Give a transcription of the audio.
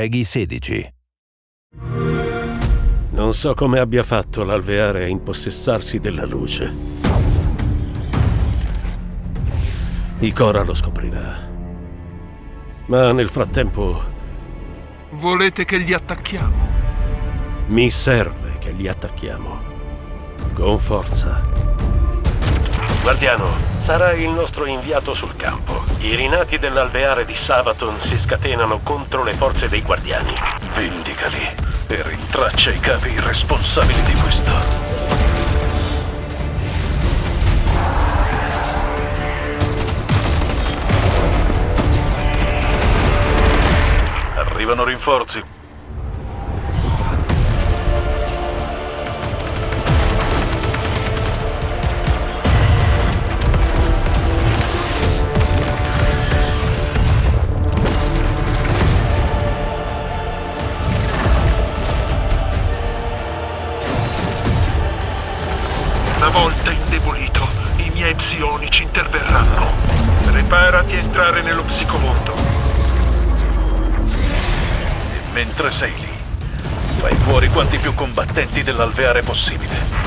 Peggy 16. Non so come abbia fatto l'alveare a impossessarsi della luce. Ikora lo scoprirà. Ma nel frattempo Volete che gli attacchiamo? mi serve che li attacchiamo. Con forza. Guardiano, sarai il nostro inviato sul campo. I rinati dell'alveare di Savaton si scatenano contro le forze dei guardiani. Vendicali e rintraccia i capi responsabili di questo. Arrivano rinforzi. Una volta indebolito, i miei psionici interverranno. Preparati a entrare nello psicomondo. E mentre sei lì, fai fuori quanti più combattenti dell'alveare possibile.